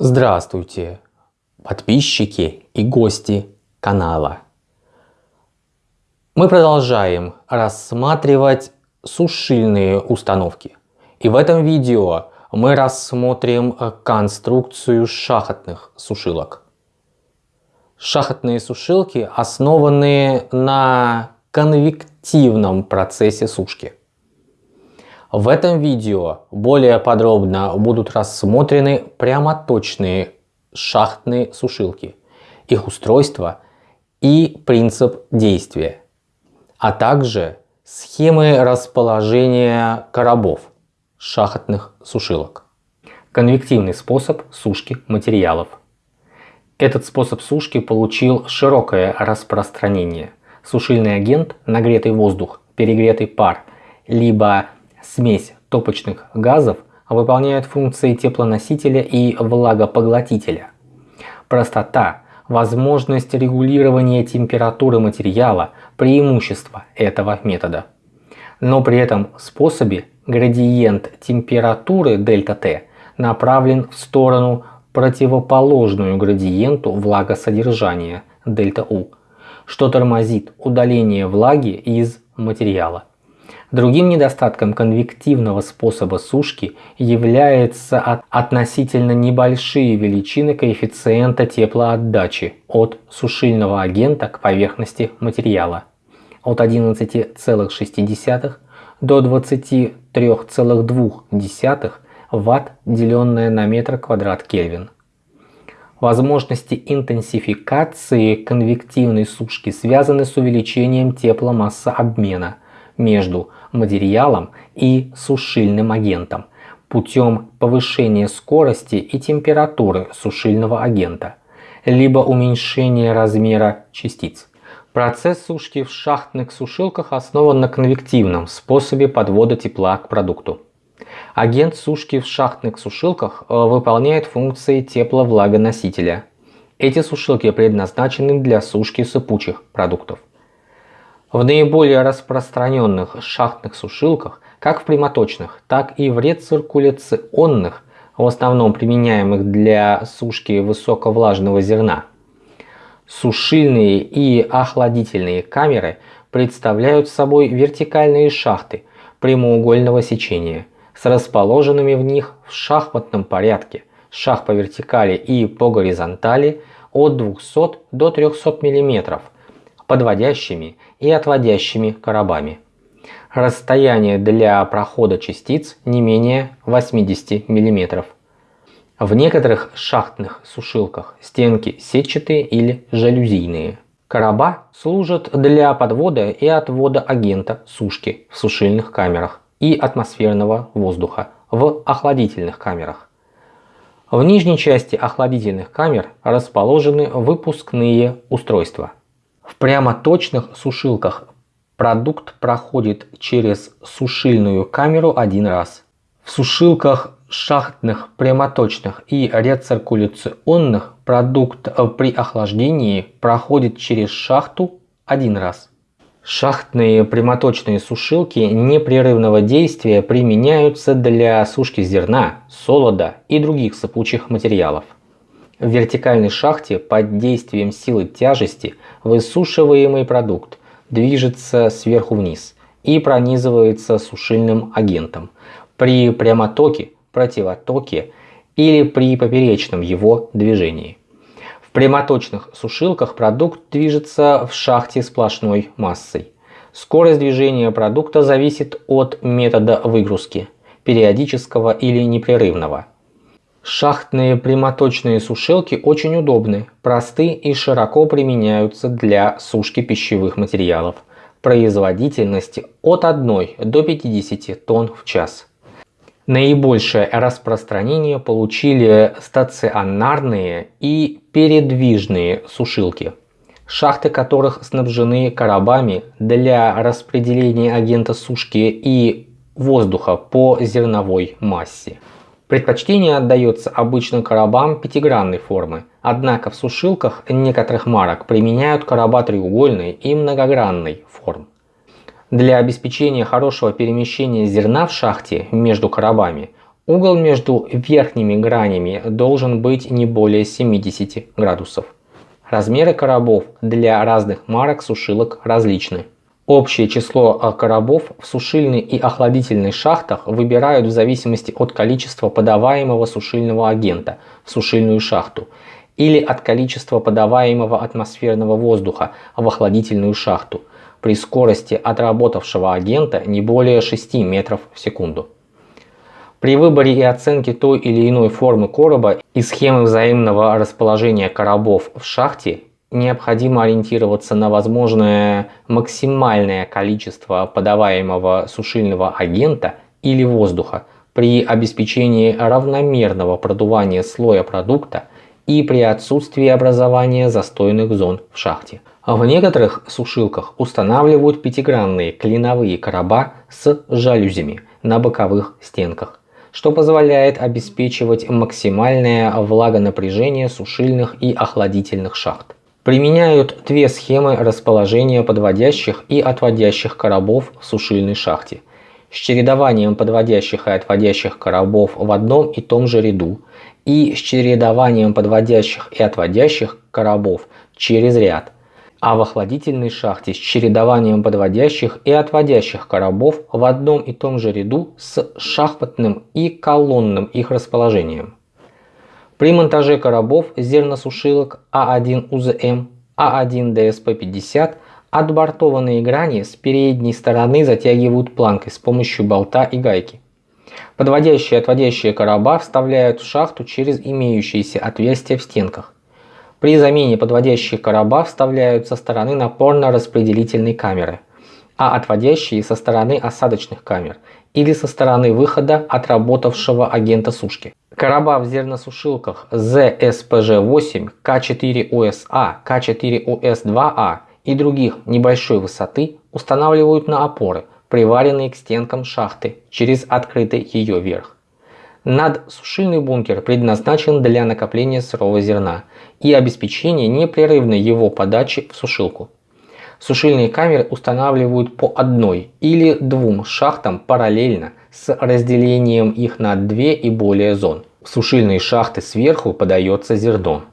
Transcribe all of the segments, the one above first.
Здравствуйте, подписчики и гости канала. Мы продолжаем рассматривать сушильные установки. И в этом видео мы рассмотрим конструкцию шахотных сушилок. Шахотные сушилки основаны на конвективном процессе сушки. В этом видео более подробно будут рассмотрены прямоточные шахтные сушилки, их устройство и принцип действия, а также схемы расположения коробов шахтных сушилок. Конвективный способ сушки материалов. Этот способ сушки получил широкое распространение – сушильный агент, нагретый воздух, перегретый пар, либо смесь топочных газов выполняют функции теплоносителя и влагопоглотителя. Простота, возможность регулирования температуры материала – преимущество этого метода. Но при этом способе градиент температуры ΔT направлен в сторону противоположную градиенту влагосодержания ΔU что тормозит удаление влаги из материала. Другим недостатком конвективного способа сушки является относительно небольшие величины коэффициента теплоотдачи от сушильного агента к поверхности материала от 11,6 до 23,2 Вт, деленное на метр квадрат Кельвин. Возможности интенсификации конвективной сушки связаны с увеличением тепломассообмена между материалом и сушильным агентом путем повышения скорости и температуры сушильного агента, либо уменьшения размера частиц. Процесс сушки в шахтных сушилках основан на конвективном способе подвода тепла к продукту. Агент сушки в шахтных сушилках э, выполняет функции тепловлагоносителя. Эти сушилки предназначены для сушки сыпучих продуктов. В наиболее распространенных шахтных сушилках, как в прямоточных, так и в рециркуляционных, в основном применяемых для сушки высоковлажного зерна, сушильные и охладительные камеры представляют собой вертикальные шахты прямоугольного сечения – с расположенными в них в шахматном порядке шах по вертикали и по горизонтали от 200 до 300 мм подводящими и отводящими коробами. Расстояние для прохода частиц не менее 80 мм. В некоторых шахтных сушилках стенки сетчатые или жалюзийные. Короба служат для подвода и отвода агента сушки в сушильных камерах и атмосферного воздуха в охладительных камерах. В нижней части охладительных камер расположены выпускные устройства. В прямоточных сушилках продукт проходит через сушильную камеру один раз. В сушилках шахтных, прямоточных и рециркуляционных продукт при охлаждении проходит через шахту один раз. Шахтные прямоточные сушилки непрерывного действия применяются для сушки зерна, солода и других сыпучих материалов. В вертикальной шахте под действием силы тяжести высушиваемый продукт движется сверху вниз и пронизывается сушильным агентом при прямотоке, противотоке или при поперечном его движении прямоточных сушилках продукт движется в шахте сплошной массой. Скорость движения продукта зависит от метода выгрузки, периодического или непрерывного. Шахтные прямоточные сушилки очень удобны, просты и широко применяются для сушки пищевых материалов. Производительности от 1 до 50 тонн в час. Наибольшее распространение получили стационарные и передвижные сушилки, шахты которых снабжены коробами для распределения агента сушки и воздуха по зерновой массе. Предпочтение отдается обычным коробам пятигранной формы, однако в сушилках некоторых марок применяют короба треугольной и многогранной форм. Для обеспечения хорошего перемещения зерна в шахте между коробами Угол между верхними гранями должен быть не более 70 градусов. Размеры коробов для разных марок сушилок различны. Общее число а, коробов в сушильной и охладительной шахтах выбирают в зависимости от количества подаваемого сушильного агента в сушильную шахту или от количества подаваемого атмосферного воздуха в охладительную шахту при скорости отработавшего агента не более 6 метров в секунду. При выборе и оценке той или иной формы короба и схемы взаимного расположения коробов в шахте необходимо ориентироваться на возможное максимальное количество подаваемого сушильного агента или воздуха при обеспечении равномерного продувания слоя продукта и при отсутствии образования застойных зон в шахте. В некоторых сушилках устанавливают пятигранные клиновые короба с жалюзями на боковых стенках что позволяет обеспечивать максимальное влагонапряжение сушильных и охладительных шахт. Применяют две схемы расположения подводящих и отводящих коробов в сушильной шахте с чередованием подводящих и отводящих коробов в одном и том же ряду и с чередованием подводящих и отводящих коробов через ряд а в охладительной шахте с чередованием подводящих и отводящих коробов в одном и том же ряду с шахматным и колонным их расположением. При монтаже коробов зерносушилок А1 УЗМ, А1 ДСП-50 отбортованные грани с передней стороны затягивают планкой с помощью болта и гайки. Подводящие и отводящие короба вставляют в шахту через имеющиеся отверстия в стенках. При замене подводящих короба вставляют со стороны напорно-распределительной камеры, а отводящие со стороны осадочных камер или со стороны выхода отработавшего агента сушки. Короба в зерносушилках ZSPG-8, К4УСА, К4УС2А и других небольшой высоты устанавливают на опоры, приваренные к стенкам шахты через открытый ее верх. Надсушильный бункер предназначен для накопления сырого зерна и обеспечения непрерывной его подачи в сушилку. Сушильные камеры устанавливают по одной или двум шахтам параллельно с разделением их на две и более зон. В сушильные шахты сверху подается зерно,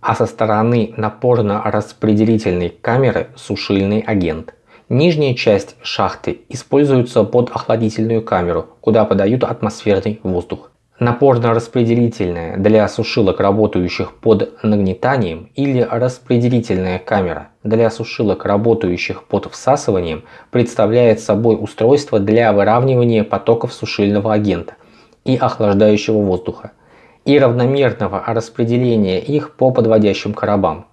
а со стороны напорно-распределительной камеры сушильный агент – Нижняя часть шахты используется под охладительную камеру, куда подают атмосферный воздух. Напорно-распределительная для сушилок, работающих под нагнетанием, или распределительная камера для сушилок, работающих под всасыванием, представляет собой устройство для выравнивания потоков сушильного агента и охлаждающего воздуха и равномерного распределения их по подводящим коробам.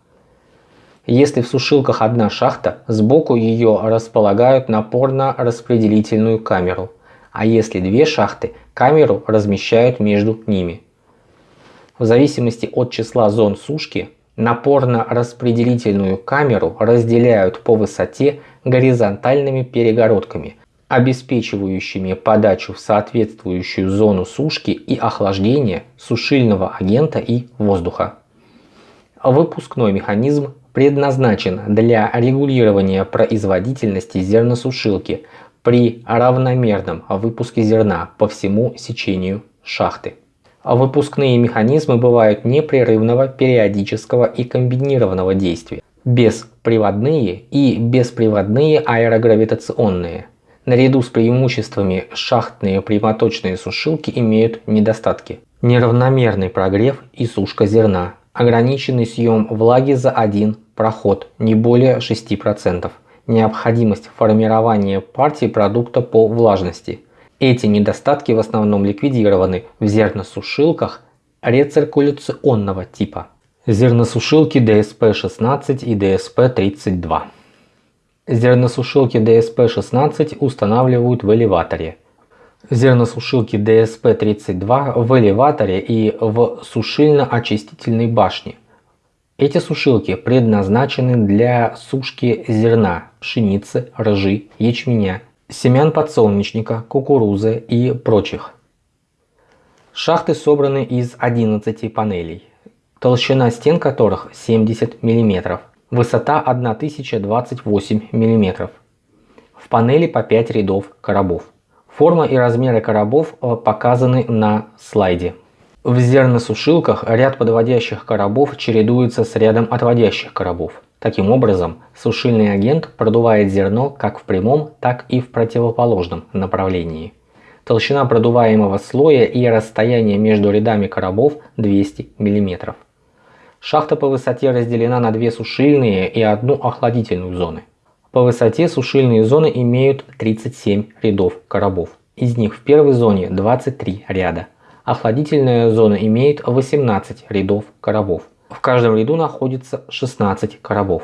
Если в сушилках одна шахта, сбоку ее располагают напорно-распределительную камеру, а если две шахты, камеру размещают между ними. В зависимости от числа зон сушки, напорно-распределительную камеру разделяют по высоте горизонтальными перегородками, обеспечивающими подачу в соответствующую зону сушки и охлаждения сушильного агента и воздуха. Выпускной механизм предназначен для регулирования производительности зерносушилки при равномерном выпуске зерна по всему сечению шахты. Выпускные механизмы бывают непрерывного, периодического и комбинированного действия, бесприводные и бесприводные аэрогравитационные. Наряду с преимуществами шахтные прямоточные сушилки имеют недостатки. Неравномерный прогрев и сушка зерна, ограниченный съем влаги за один проход не более 6%, необходимость формирования партии продукта по влажности. Эти недостатки в основном ликвидированы в зерносушилках рециркуляционного типа. Зерносушилки DSP-16 и DSP-32. Зерносушилки DSP-16 устанавливают в элеваторе. Зерносушилки DSP-32 в элеваторе и в сушильно-очистительной башне. Эти сушилки предназначены для сушки зерна, пшеницы, ржи, ячменя, семян подсолнечника, кукурузы и прочих. Шахты собраны из 11 панелей, толщина стен которых 70 мм, высота 1028 мм. В панели по 5 рядов коробов. Форма и размеры коробов э, показаны на слайде. В зерносушилках ряд подводящих коробов чередуется с рядом отводящих коробов. Таким образом, сушильный агент продувает зерно как в прямом, так и в противоположном направлении. Толщина продуваемого слоя и расстояние между рядами коробов 200 мм. Шахта по высоте разделена на две сушильные и одну охладительную зоны. По высоте сушильные зоны имеют 37 рядов коробов. Из них в первой зоне 23 ряда. Охладительная зона имеет 18 рядов коробов. В каждом ряду находится 16 коробов.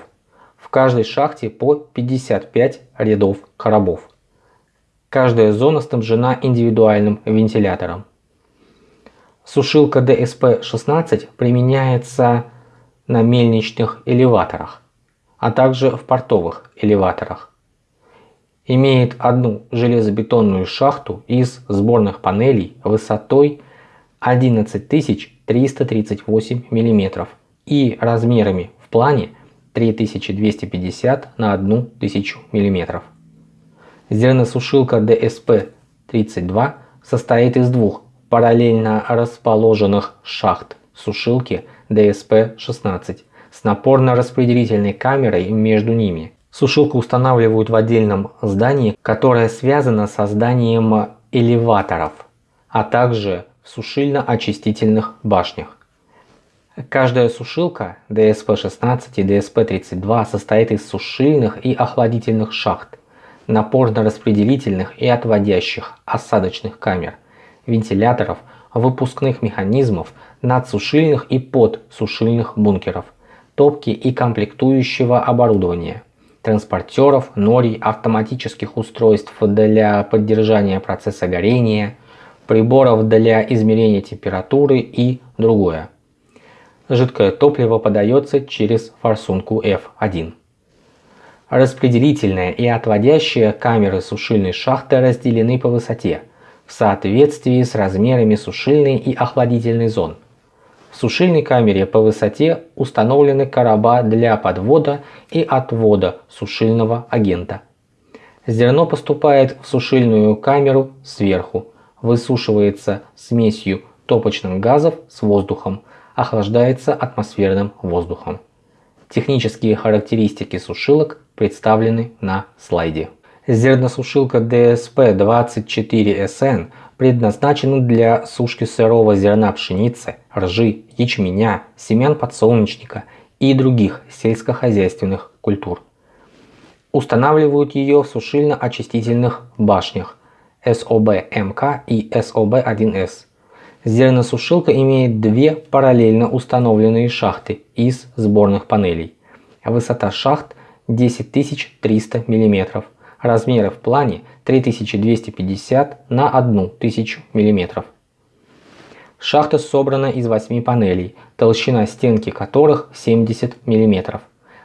В каждой шахте по 55 рядов коробов. Каждая зона снабжена индивидуальным вентилятором. Сушилка DSP-16 применяется на мельничных элеваторах, а также в портовых элеваторах. Имеет одну железобетонную шахту из сборных панелей высотой 11338 мм и размерами в плане 3250 на 1000 мм. Зерносушилка DSP-32 состоит из двух параллельно расположенных шахт сушилки DSP-16 с напорно-распределительной камерой между ними. Сушилку устанавливают в отдельном здании, которое связано со зданием элеваторов, а также сушильно-очистительных башнях. Каждая сушилка DSP-16 и DSP-32 состоит из сушильных и охладительных шахт, напорно-распределительных и отводящих осадочных камер, вентиляторов, выпускных механизмов, надсушильных и подсушильных бункеров, топки и комплектующего оборудования, транспортеров, норий, автоматических устройств для поддержания процесса горения, приборов для измерения температуры и другое. Жидкое топливо подается через форсунку F1. Распределительная и отводящая камеры сушильной шахты разделены по высоте в соответствии с размерами сушильной и охладительной зон. В сушильной камере по высоте установлены короба для подвода и отвода сушильного агента. Зерно поступает в сушильную камеру сверху, высушивается смесью топочных газов с воздухом, охлаждается атмосферным воздухом. Технические характеристики сушилок представлены на слайде. Зерносушилка DSP-24SN предназначена для сушки сырого зерна пшеницы, ржи, ячменя, семян подсолнечника и других сельскохозяйственных культур. Устанавливают ее в сушильно-очистительных башнях СОБ-МК и СОБ-1С Зерносушилка имеет две параллельно установленные шахты из сборных панелей. Высота шахт 10300 мм. Размеры в плане 3250 на 1000 мм. Шахта собрана из 8 панелей, толщина стенки которых 70 мм.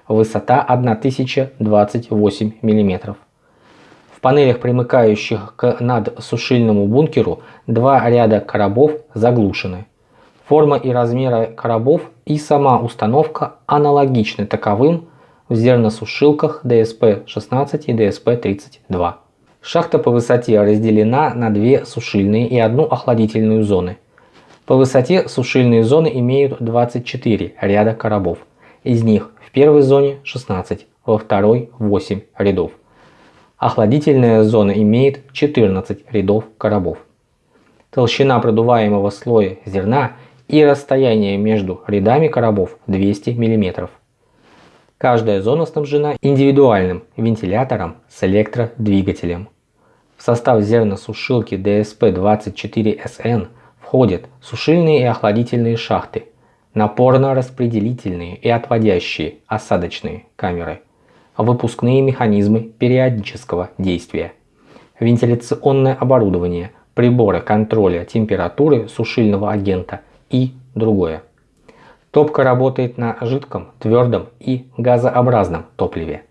Высота 1028 мм панелях, примыкающих к надсушильному бункеру, два ряда коробов заглушены. Форма и размеры коробов и сама установка аналогичны таковым в зерносушилках DSP-16 и DSP-32. Шахта по высоте разделена на две сушильные и одну охладительную зоны. По высоте сушильные зоны имеют 24 ряда коробов. Из них в первой зоне 16, во второй 8 рядов. Охладительная зона имеет 14 рядов коробов. Толщина продуваемого слоя зерна и расстояние между рядами коробов 200 мм. Каждая зона снабжена индивидуальным вентилятором с электродвигателем. В состав зерносушилки DSP-24SN входят сушильные и охладительные шахты, напорно-распределительные и отводящие осадочные камеры – выпускные механизмы периодического действия, вентиляционное оборудование, приборы контроля температуры сушильного агента и другое. Топка работает на жидком, твердом и газообразном топливе.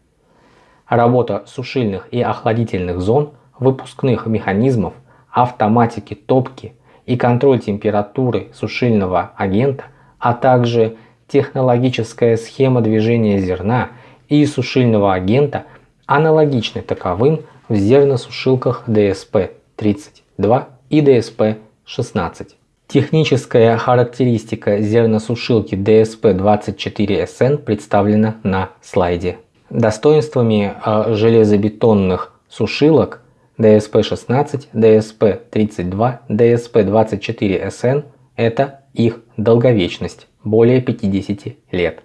Работа сушильных и охладительных зон, выпускных механизмов, автоматики топки и контроль температуры сушильного агента, а также технологическая схема движения зерна – и сушильного агента аналогичны таковым в зерносушилках DSP DSP-32 и DSP-16. Техническая характеристика зерносушилки DSP-24SN представлена на слайде. Достоинствами а, железобетонных сушилок DSP-16, DSP-32, DSP-24SN это их долговечность более 50 лет.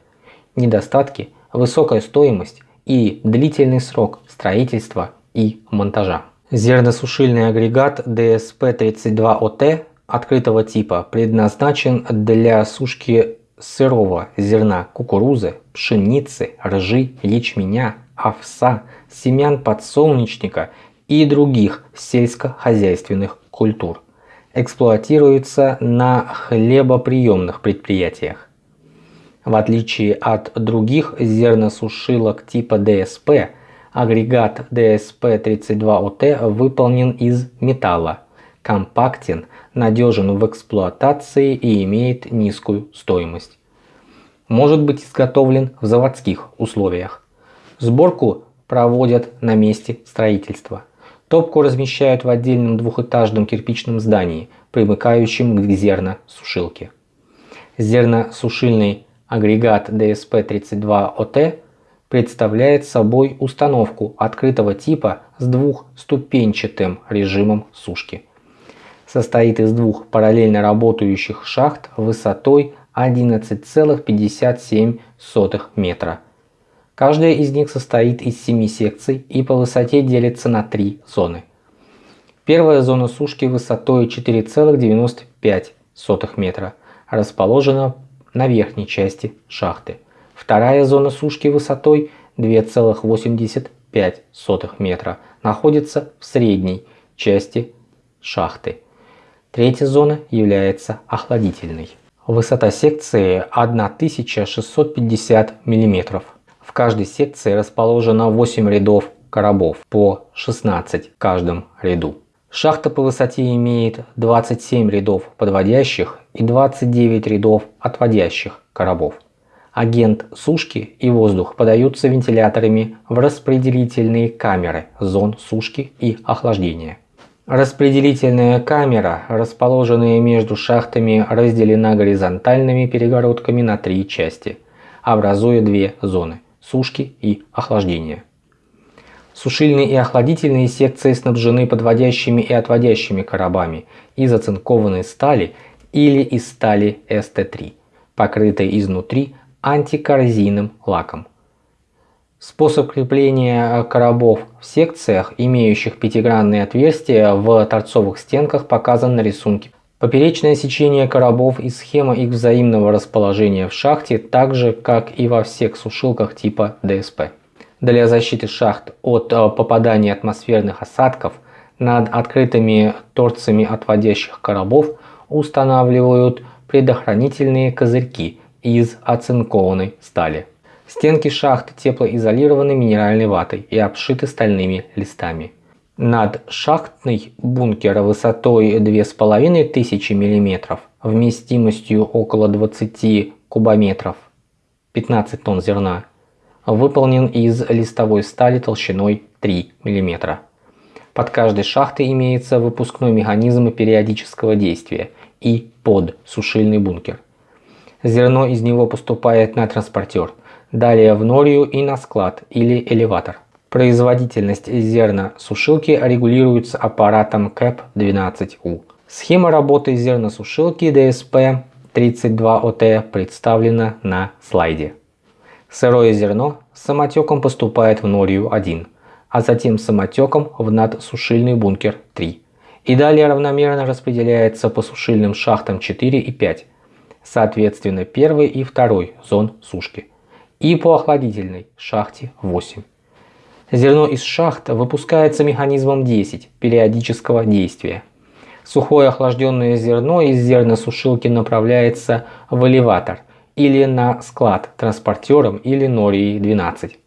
Недостатки – высокая стоимость и длительный срок строительства и монтажа. Зерносушильный агрегат DSP-32OT открытого типа предназначен для сушки сырого зерна кукурузы, пшеницы, ржи, ячменя, овса, семян подсолнечника и других сельскохозяйственных культур. Эксплуатируется на хлебоприемных предприятиях. В отличие от других зерносушилок типа ДСП, агрегат DSP-32OT выполнен из металла, компактен, надежен в эксплуатации и имеет низкую стоимость. Может быть изготовлен в заводских условиях. Сборку проводят на месте строительства. Топку размещают в отдельном двухэтажном кирпичном здании, примыкающем к зерносушилке. Зерносушильный агрегат DSP-32OT представляет собой установку открытого типа с двухступенчатым режимом сушки. Состоит из двух параллельно работающих шахт высотой 11,57 метра. Каждая из них состоит из 7 секций и по высоте делится на три зоны. Первая зона сушки высотой 4,95 метра расположена на верхней части шахты. Вторая зона сушки высотой 2,85 метра находится в средней части шахты. Третья зона является охладительной. Высота секции 1650 мм. В каждой секции расположено 8 рядов коробов по 16 в каждом ряду. Шахта по высоте имеет 27 рядов подводящих и 29 рядов отводящих коробов. Агент сушки и воздух подаются вентиляторами в распределительные камеры зон сушки и охлаждения. Распределительная камера, расположенная между шахтами, разделена горизонтальными перегородками на три части, образуя две зоны – сушки и охлаждения. Сушильные и охладительные секции снабжены подводящими и отводящими коробами из оцинкованной стали или из стали СТ3, покрытой изнутри антикоррозийным лаком. Способ крепления коробов в секциях, имеющих пятигранные отверстия в торцовых стенках, показан на рисунке. Поперечное сечение коробов и схема их взаимного расположения в шахте, так же как и во всех сушилках типа ДСП. Для защиты шахт от э, попадания атмосферных осадков над открытыми торцами отводящих коробов устанавливают предохранительные козырьки из оцинкованной стали. Стенки шахты теплоизолированы минеральной ватой и обшиты стальными листами. Над шахтный бункер высотой 2500 мм, вместимостью около 20 кубометров, 15 тонн зерна, выполнен из листовой стали толщиной 3 мм. Под каждой шахтой имеется выпускной механизм периодического действия и подсушильный бункер. Зерно из него поступает на транспортер, далее в норию и на склад или элеватор. Производительность зерносушилки регулируется аппаратом КЭП-12У. Схема работы зерносушилки DSP-32OT представлена на слайде. Сырое зерно самотеком поступает в норию 1, а затем самотеком в надсушильный бункер 3 и далее равномерно распределяется по сушильным шахтам 4 и 5 соответственно первой и второй зон сушки, и по охладительной шахте 8. Зерно из шахт выпускается механизмом 10 периодического действия. Сухое охлажденное зерно из зерносушилки направляется в элеватор или на склад транспортером или норией 12.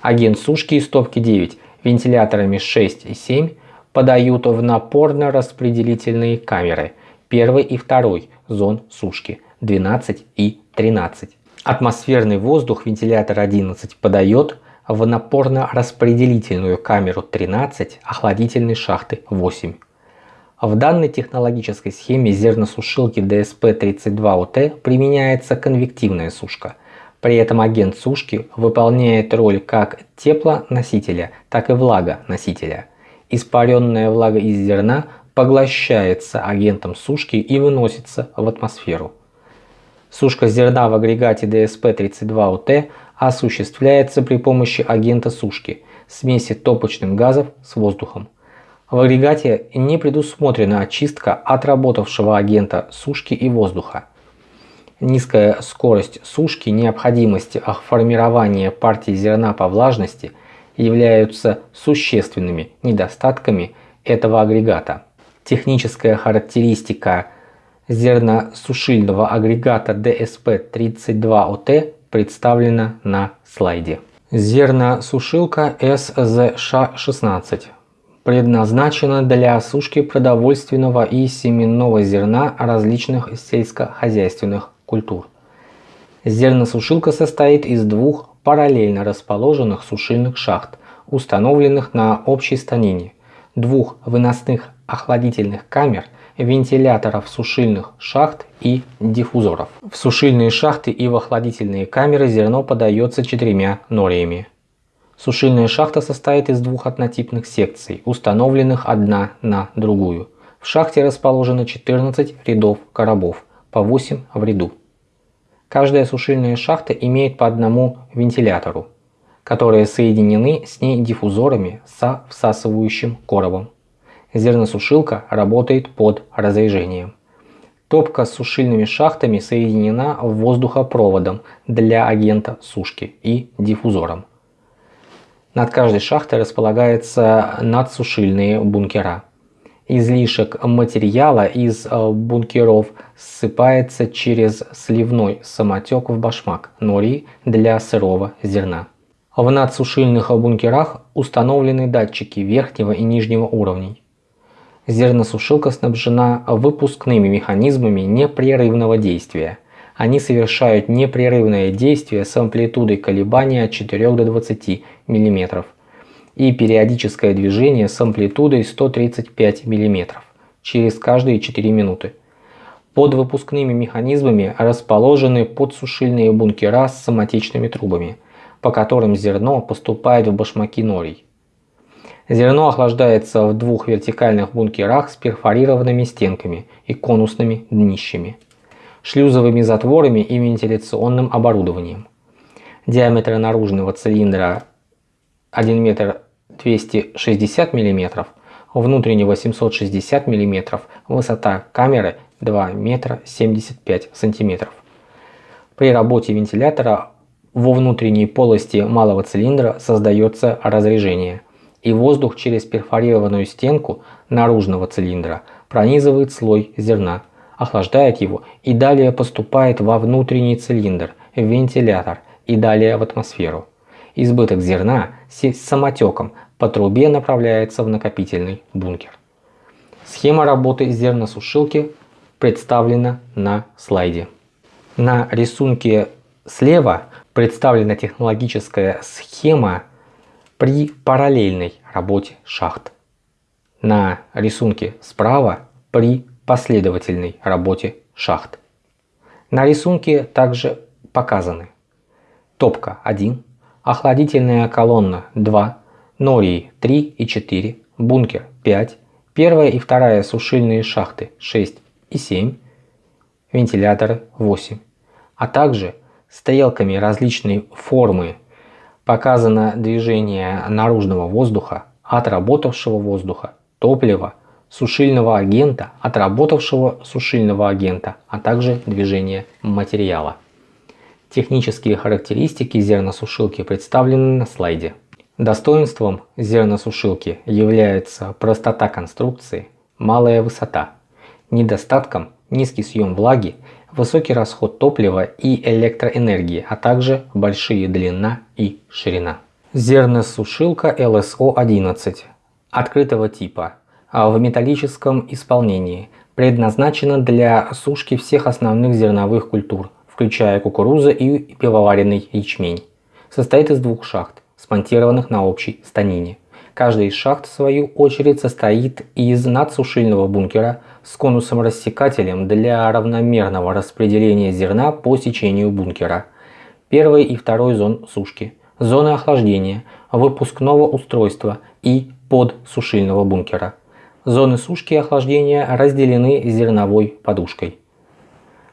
Агент сушки из топки 9 вентиляторами 6 и 7 подают в напорно-распределительные камеры – первой и второй зон сушки 12 и 13. Атмосферный воздух вентилятор 11 подает в напорно-распределительную камеру 13 охладительной шахты 8. В данной технологической схеме зерносушилки DSP-32UT применяется конвективная сушка. При этом агент сушки выполняет роль как теплоносителя, так и влагоносителя. Испаренная влага из зерна поглощается агентом сушки и выносится в атмосферу. Сушка зерна в агрегате DSP-32UT осуществляется при помощи агента сушки, смеси топочных газов с воздухом. В агрегате не предусмотрена очистка отработавшего агента сушки и воздуха. Низкая скорость сушки, необходимость формирования партии зерна по влажности являются существенными недостатками этого агрегата. Техническая характеристика зерносушильного агрегата DSP-32OT представлена на слайде. Зерносушилка SZŠ-16 предназначена для осушки продовольственного и семенного зерна различных сельскохозяйственных культур. Зерносушилка состоит из двух параллельно расположенных сушильных шахт, установленных на общей станине, двух выносных охладительных камер, вентиляторов сушильных шахт и диффузоров. В сушильные шахты и в охладительные камеры зерно подается четырьмя нориями. Сушильная шахта состоит из двух однотипных секций, установленных одна на другую. В шахте расположено 14 рядов коробов, по 8 в ряду. Каждая сушильная шахта имеет по одному вентилятору, которые соединены с ней диффузорами со всасывающим коробом. Зерносушилка работает под разрежением. Топка с сушильными шахтами соединена воздухопроводом для агента сушки и диффузором. Над каждой шахтой располагаются надсушильные бункера. Излишек материала из э, бункеров ссыпается через сливной самотек в башмак нори для сырого зерна. В надсушильных бункерах установлены датчики верхнего и нижнего уровней. Зерносушилка снабжена выпускными механизмами непрерывного действия – они совершают непрерывное действие с амплитудой колебания от 4 до 20 мм и периодическое движение с амплитудой 135 мм через каждые 4 минуты. Под выпускными механизмами расположены подсушильные бункера с самотечными трубами, по которым зерно поступает в башмаки норий. Зерно охлаждается в двух вертикальных бункерах с перфорированными стенками и конусными днищами шлюзовыми затворами и вентиляционным оборудованием. Диаметр наружного цилиндра 1 метр 260 мм, внутреннего 760 мм, высота камеры 2 метра 75 см. При работе вентилятора во внутренней полости малого цилиндра создается разрежение, и воздух через перфорированную стенку наружного цилиндра пронизывает слой зерна, охлаждает его и далее поступает во внутренний цилиндр, вентилятор и далее в атмосферу. Избыток зерна с самотеком по трубе направляется в накопительный бункер. Схема работы зерносушилки представлена на слайде. На рисунке слева представлена технологическая схема при параллельной работе шахт. На рисунке справа при последовательной работе шахт. На рисунке также показаны топка 1, охладительная колонна 2, нории 3 и 4, бункер 5, первая и вторая сушильные шахты 6 и 7, вентиляторы 8, а также стрелками различной формы показано движение наружного воздуха, отработавшего воздуха, топлива, сушильного агента, отработавшего сушильного агента, а также движение материала. Технические характеристики зерносушилки представлены на слайде. Достоинством зерносушилки является простота конструкции, малая высота, недостатком низкий съем влаги, высокий расход топлива и электроэнергии, а также большие длина и ширина. Зерносушилка LSO-11 открытого типа в металлическом исполнении, предназначена для сушки всех основных зерновых культур, включая кукурузу и пивоваренный ячмень. Состоит из двух шахт, смонтированных на общей станине. Каждая из шахт, в свою очередь, состоит из надсушильного бункера с конусом-рассекателем для равномерного распределения зерна по сечению бункера, первой и второй зон сушки, зоны охлаждения, выпускного устройства и подсушильного бункера. Зоны сушки и охлаждения разделены зерновой подушкой.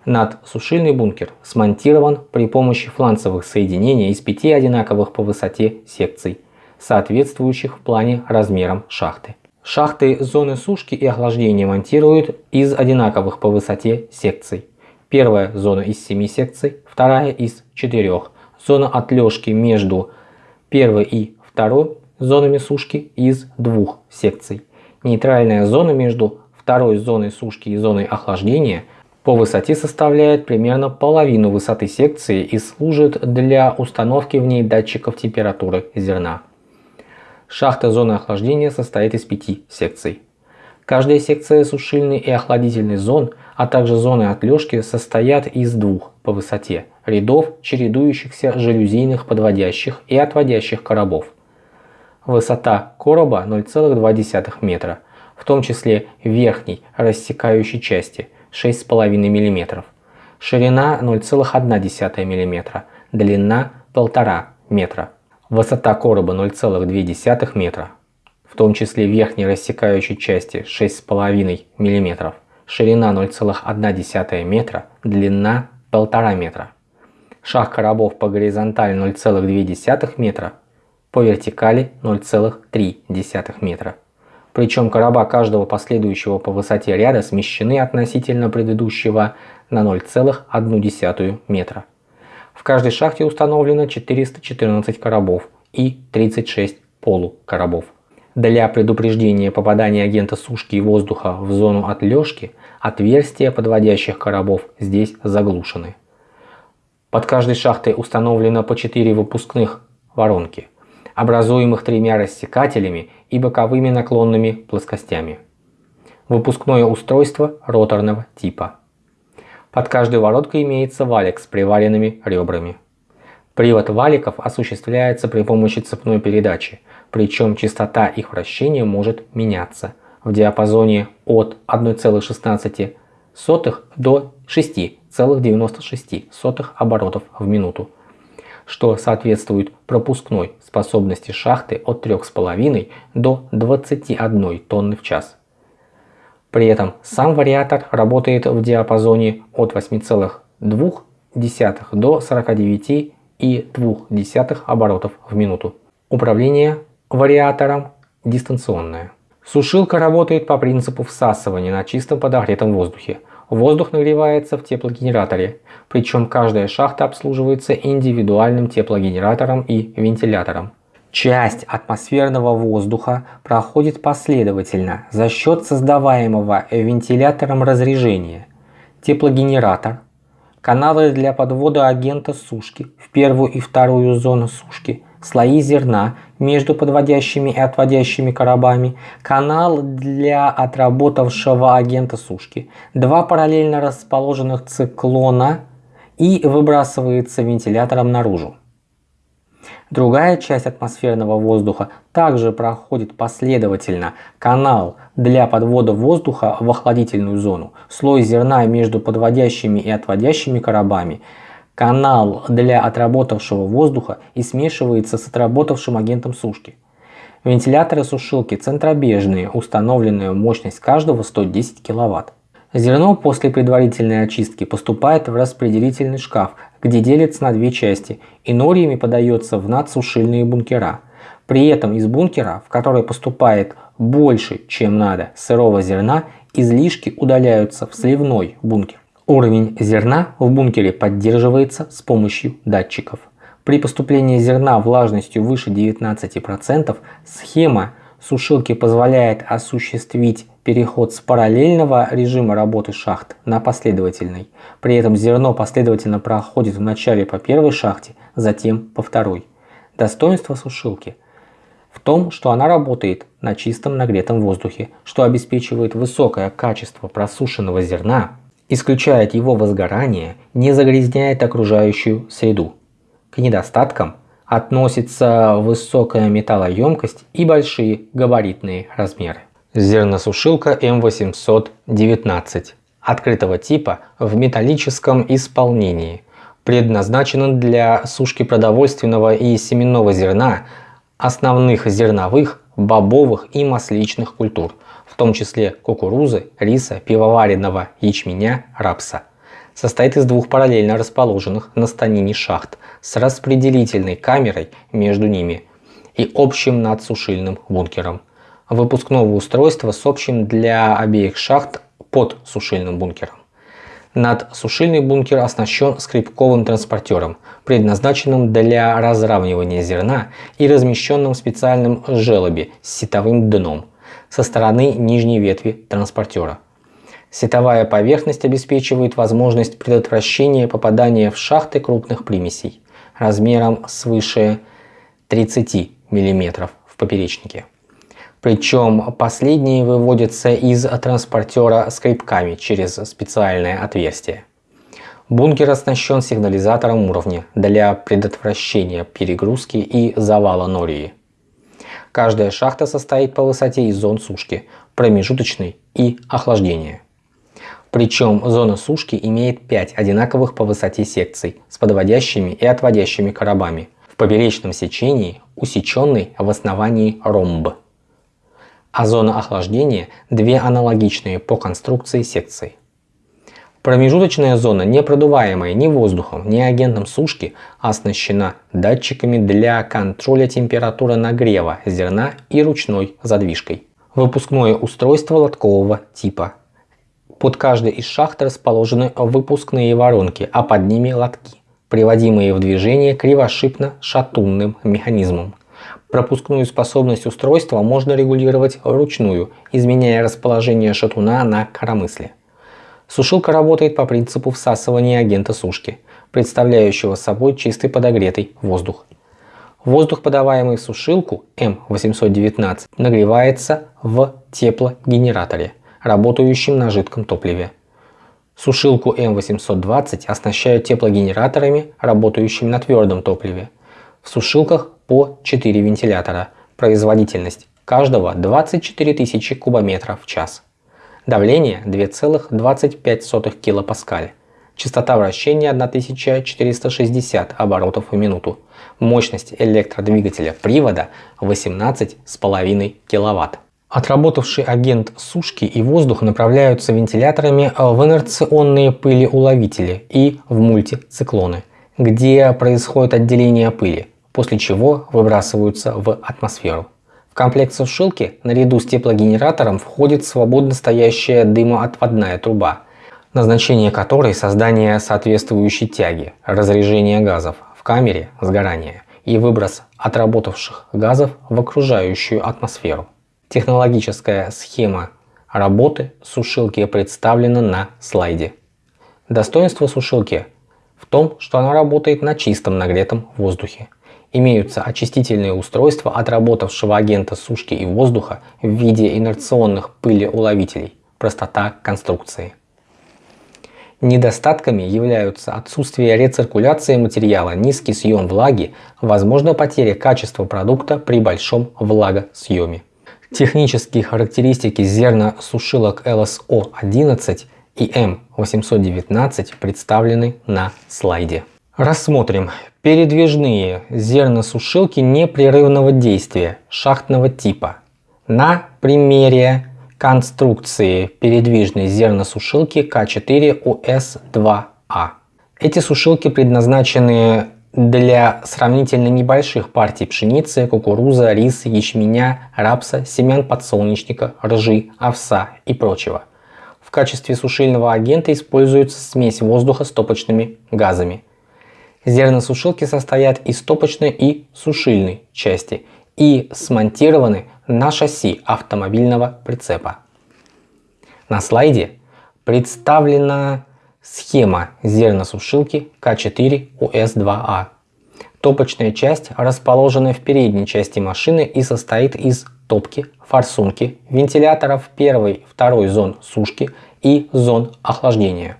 Надсушильный бункер смонтирован при помощи фланцевых соединений из пяти одинаковых по высоте секций, соответствующих в плане размерам шахты. Шахты зоны сушки и охлаждения монтируют из одинаковых по высоте секций. Первая зона из 7 секций, вторая из 4. Зона отлежки между первой и второй зонами сушки из двух секций. Нейтральная зона между второй зоной сушки и зоной охлаждения по высоте составляет примерно половину высоты секции и служит для установки в ней датчиков температуры зерна. Шахта зоны охлаждения состоит из пяти секций. Каждая секция сушильной и охладительной зон, а также зоны отлежки состоят из двух по высоте рядов чередующихся жалюзийных подводящих и отводящих коробов. Высота короба 0,2 метра, в том числе верхней рассекающей части 6,5 мм, ширина 0,1 мм, длина 1,5 метра. Высота короба 0,2 метра, в том числе верхней рассекающей части 6,5 мм, ширина 0,1 метра, длина 1,5 метра. Шаг коробов по горизонтали 0,2 метра, по вертикали 0,3 метра. Причем короба каждого последующего по высоте ряда смещены относительно предыдущего на 0,1 метра. В каждой шахте установлено 414 коробов и 36 полукоробов. Для предупреждения попадания агента сушки и воздуха в зону отлежки отверстия подводящих коробов здесь заглушены. Под каждой шахтой установлено по 4 выпускных воронки, образуемых тремя рассекателями и боковыми наклонными плоскостями. Выпускное устройство роторного типа. Под каждой вороткой имеется валик с приваренными ребрами. Привод валиков осуществляется при помощи цепной передачи, причем частота их вращения может меняться в диапазоне от 1,16 до 6,96 оборотов в минуту, что соответствует пропускной способности шахты от 3,5 до 21 тонны в час. При этом сам вариатор работает в диапазоне от 8,2 до 49,2 оборотов в минуту. Управление вариатором дистанционное. Сушилка работает по принципу всасывания на чистом подогретом воздухе. Воздух нагревается в теплогенераторе, причем каждая шахта обслуживается индивидуальным теплогенератором и вентилятором. Часть атмосферного воздуха проходит последовательно за счет создаваемого вентилятором разрежения. Теплогенератор, каналы для подвода агента сушки в первую и вторую зону сушки, слои зерна между подводящими и отводящими коробами, канал для отработавшего агента сушки, два параллельно расположенных циклона и выбрасывается вентилятором наружу. Другая часть атмосферного воздуха также проходит последовательно канал для подвода воздуха в охладительную зону, слой зерна между подводящими и отводящими коробами, канал для отработавшего воздуха и смешивается с отработавшим агентом сушки. Вентиляторы сушилки центробежные, установленная мощность каждого 110 кВт. Зерно после предварительной очистки поступает в распределительный шкаф, где делится на две части и нориями подается в надсушильные бункера. При этом из бункера, в который поступает больше, чем надо, сырого зерна, излишки удаляются в сливной бункер. Уровень зерна в бункере поддерживается с помощью датчиков. При поступлении зерна влажностью выше 19% схема сушилки позволяет осуществить переход с параллельного режима работы шахт на последовательный. При этом зерно последовательно проходит вначале по первой шахте, затем по второй. Достоинство сушилки в том, что она работает на чистом нагретом воздухе, что обеспечивает высокое качество просушенного зерна, исключает его возгорание, не загрязняет окружающую среду. К недостаткам относится высокая металлоемкость и большие габаритные размеры. Зерносушилка М819 открытого типа в металлическом исполнении. Предназначена для сушки продовольственного и семенного зерна, основных зерновых, бобовых и масличных культур, в том числе кукурузы, риса, пивоваренного ячменя, рапса. Состоит из двух параллельно расположенных на станине шахт с распределительной камерой между ними и общим надсушильным бункером. Выпускного устройства с общим для обеих шахт под сушильным бункером. Надсушильный бункер оснащен скрипковым транспортером, предназначенным для разравнивания зерна и размещенным в специальном желобе с сетовым дном со стороны нижней ветви транспортера. Сетовая поверхность обеспечивает возможность предотвращения попадания в шахты крупных примесей размером свыше 30 мм в поперечнике. Причем последние выводятся из транспортера скрипками через специальное отверстие. Бункер оснащен сигнализатором уровня для предотвращения перегрузки и завала нории. Каждая шахта состоит по высоте из зон сушки, промежуточной и охлаждения. Причем зона сушки имеет 5 одинаковых по высоте секций с подводящими и отводящими коробами в поперечном сечении, усеченный в основании ромб а зона охлаждения – две аналогичные по конструкции секции. Промежуточная зона, не продуваемая ни воздухом, ни агентом сушки, оснащена датчиками для контроля температуры нагрева зерна и ручной задвижкой. Выпускное устройство лоткового типа. Под каждой из шахт расположены выпускные воронки, а под ними лотки, приводимые в движение кривошипно-шатунным механизмом. Пропускную способность устройства можно регулировать вручную, изменяя расположение шатуна на коромысле. Сушилка работает по принципу всасывания агента сушки, представляющего собой чистый подогретый воздух. Воздух, подаваемый в сушилку М819, нагревается в теплогенераторе, работающем на жидком топливе. Сушилку М820 оснащают теплогенераторами, работающими на твердом топливе. В сушилках по 4 вентилятора, производительность каждого 24 тысячи кубометров в час. Давление 2,25 килопаскаль. Частота вращения 1460 оборотов в минуту. Мощность электродвигателя привода 18,5 кВт. Отработавший агент сушки и воздух направляются вентиляторами в инерционные пылеуловители и в мультициклоны, где происходит отделение пыли после чего выбрасываются в атмосферу. В комплект сушилки наряду с теплогенератором входит свободно стоящая дымоотводная труба, назначение которой создание соответствующей тяги, разрежение газов в камере сгорания и выброс отработавших газов в окружающую атмосферу. Технологическая схема работы сушилки представлена на слайде. Достоинство сушилки в том, что она работает на чистом нагретом воздухе. Имеются очистительные устройства отработавшего агента сушки и воздуха в виде инерционных пылеуловителей. Простота конструкции. Недостатками являются отсутствие рециркуляции материала, низкий съем влаги, возможно потеря качества продукта при большом влагосъеме. Технические характеристики зерносушилок LSO-11 и M819 представлены на слайде. Рассмотрим передвижные зерносушилки непрерывного действия шахтного типа на примере конструкции передвижной зерносушилки К4УС2А. Эти сушилки предназначены для сравнительно небольших партий пшеницы, кукуруза, риса, ячменя, рапса, семян подсолнечника, ржи, овса и прочего. В качестве сушильного агента используется смесь воздуха с топочными газами – Зерносушилки состоят из топочной и сушильной части и смонтированы на шасси автомобильного прицепа. На слайде представлена схема зерносушилки К4УС2А. Топочная часть расположена в передней части машины и состоит из топки, форсунки, вентиляторов первой, второй зон сушки и зон охлаждения.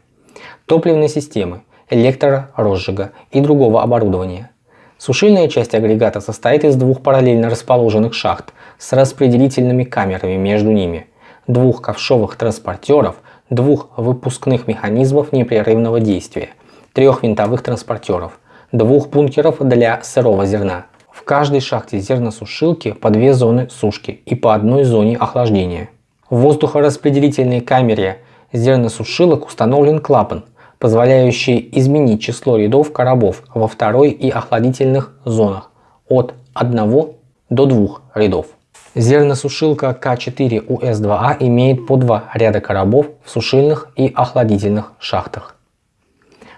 Топливной системы – электророзжига и другого оборудования. Сушильная часть агрегата состоит из двух параллельно расположенных шахт с распределительными камерами между ними, двух ковшовых транспортеров, двух выпускных механизмов непрерывного действия, трех винтовых транспортеров, двух бункеров для сырого зерна. В каждой шахте зерносушилки по две зоны сушки и по одной зоне охлаждения. В воздухораспределительной камере зерносушилок установлен клапан, позволяющий изменить число рядов коробов во второй и охладительных зонах от 1 до 2 рядов. Зерносушилка К4УС2А имеет по два ряда коробов в сушильных и охладительных шахтах.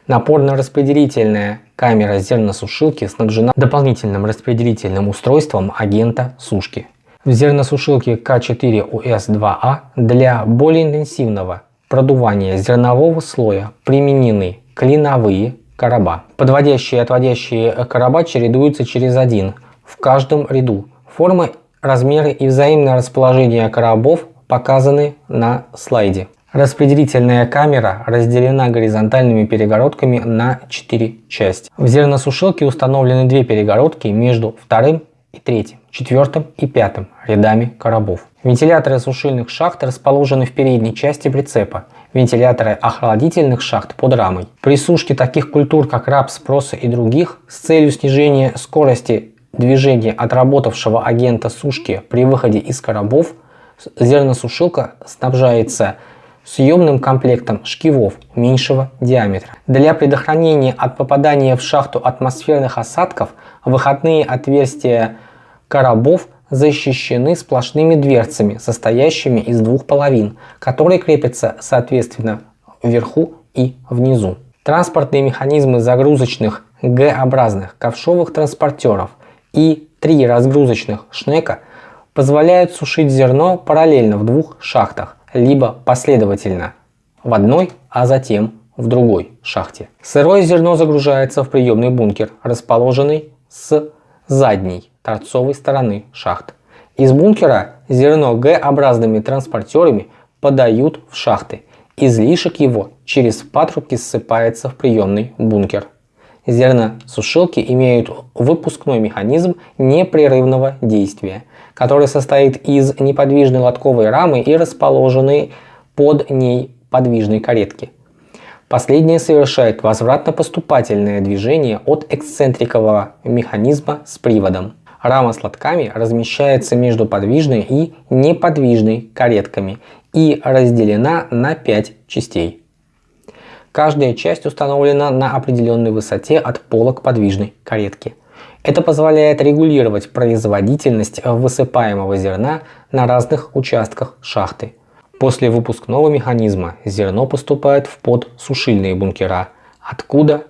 Напорно-распределительная камера зерносушилки снабжена дополнительным распределительным устройством агента сушки. В зерносушилке К4УС2А для более интенсивного продувания зернового слоя применены клиновые короба. Подводящие и отводящие короба чередуются через один в каждом ряду. Формы, размеры и взаимное расположение коробов показаны на слайде. Распределительная камера разделена горизонтальными перегородками на 4 части. В зерносушилке установлены две перегородки между вторым и третьим, четвертым и пятым рядами коробов. Вентиляторы сушильных шахт расположены в передней части прицепа, вентиляторы охладительных шахт под рамой. При сушке таких культур, как рапс, проса и других, с целью снижения скорости движения отработавшего агента сушки при выходе из коробов, зерносушилка снабжается съемным комплектом шкивов меньшего диаметра. Для предохранения от попадания в шахту атмосферных осадков выходные отверстия коробов защищены сплошными дверцами, состоящими из двух половин, которые крепятся соответственно вверху и внизу. Транспортные механизмы загрузочных Г-образных ковшовых транспортеров и три разгрузочных шнека позволяют сушить зерно параллельно в двух шахтах, либо последовательно в одной, а затем в другой шахте. Сырое зерно загружается в приемный бункер, расположенный с задней торцовой стороны шахт. Из бункера зерно Г-образными транспортерами подают в шахты. Излишек его через патрубки ссыпается в приемный бункер. Зерносушилки имеют выпускной механизм непрерывного действия, который состоит из неподвижной лотковой рамы и расположенной под ней подвижной каретки. Последнее совершает возвратно-поступательное движение от эксцентрикового механизма с приводом. Рама с лотками размещается между подвижной и неподвижной каретками и разделена на 5 частей. Каждая часть установлена на определенной высоте от пола к подвижной каретке. Это позволяет регулировать производительность высыпаемого зерна на разных участках шахты. После выпускного механизма зерно поступает в подсушильные бункера, откуда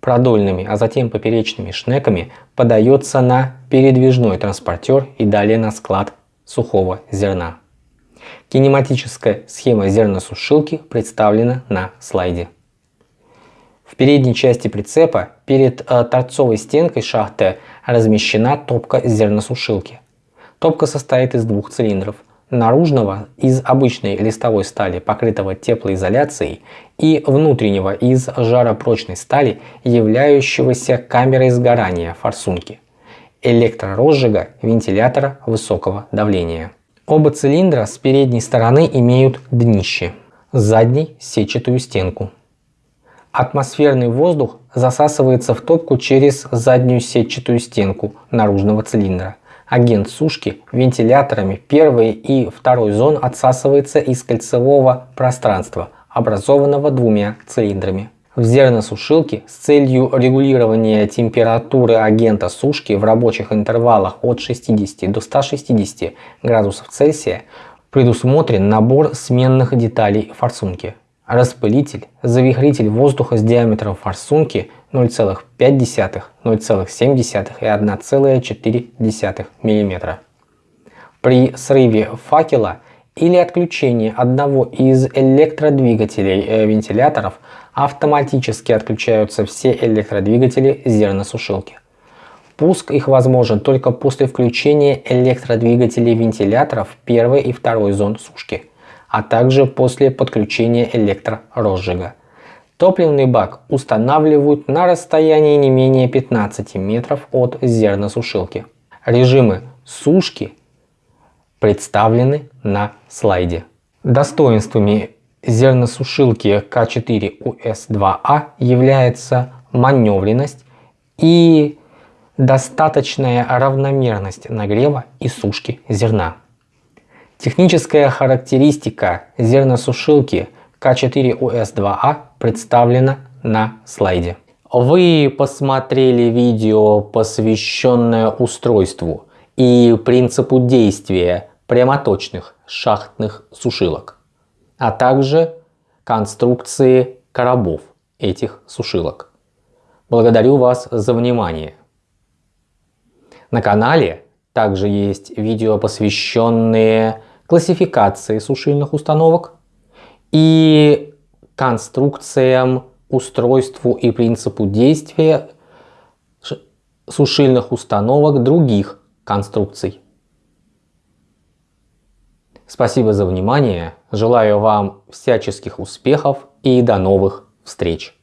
продольными, а затем поперечными шнеками подается на передвижной транспортер и далее на склад сухого зерна. Кинематическая схема зерносушилки представлена на слайде. В передней части прицепа перед э, торцовой стенкой шахты размещена топка зерносушилки. Топка состоит из двух цилиндров – наружного из обычной листовой стали, покрытого теплоизоляцией, и внутреннего из жаропрочной стали, являющегося камерой сгорания форсунки, электророзжига вентилятора высокого давления. Оба цилиндра с передней стороны имеют днище, задней сетчатую стенку. Атмосферный воздух засасывается в топку через заднюю сетчатую стенку наружного цилиндра агент сушки вентиляторами первой и второй зон отсасывается из кольцевого пространства, образованного двумя цилиндрами. В зерносушилке с целью регулирования температуры агента сушки в рабочих интервалах от 60 до 160 градусов Цельсия предусмотрен набор сменных деталей форсунки. Распылитель, завихритель воздуха с диаметром форсунки 0,5, 0,7 и 1,4 мм. При срыве факела или отключении одного из электродвигателей э, вентиляторов автоматически отключаются все электродвигатели зерносушилки. Пуск их возможен только после включения электродвигателей вентиляторов первой и второй зон сушки, а также после подключения электророзжига. Топливный бак устанавливают на расстоянии не менее 15 метров от зерносушилки. Режимы сушки представлены на слайде. Достоинствами зерносушилки К4УС2А является маневренность и достаточная равномерность нагрева и сушки зерна. Техническая характеристика зерносушилки К4УС2А представлена на слайде. Вы посмотрели видео, посвященное устройству и принципу действия прямоточных шахтных сушилок, а также конструкции коробов этих сушилок. Благодарю вас за внимание. На канале также есть видео, посвященные классификации сушильных установок и конструкциям, устройству и принципу действия сушильных установок других конструкций. Спасибо за внимание, желаю вам всяческих успехов и до новых встреч!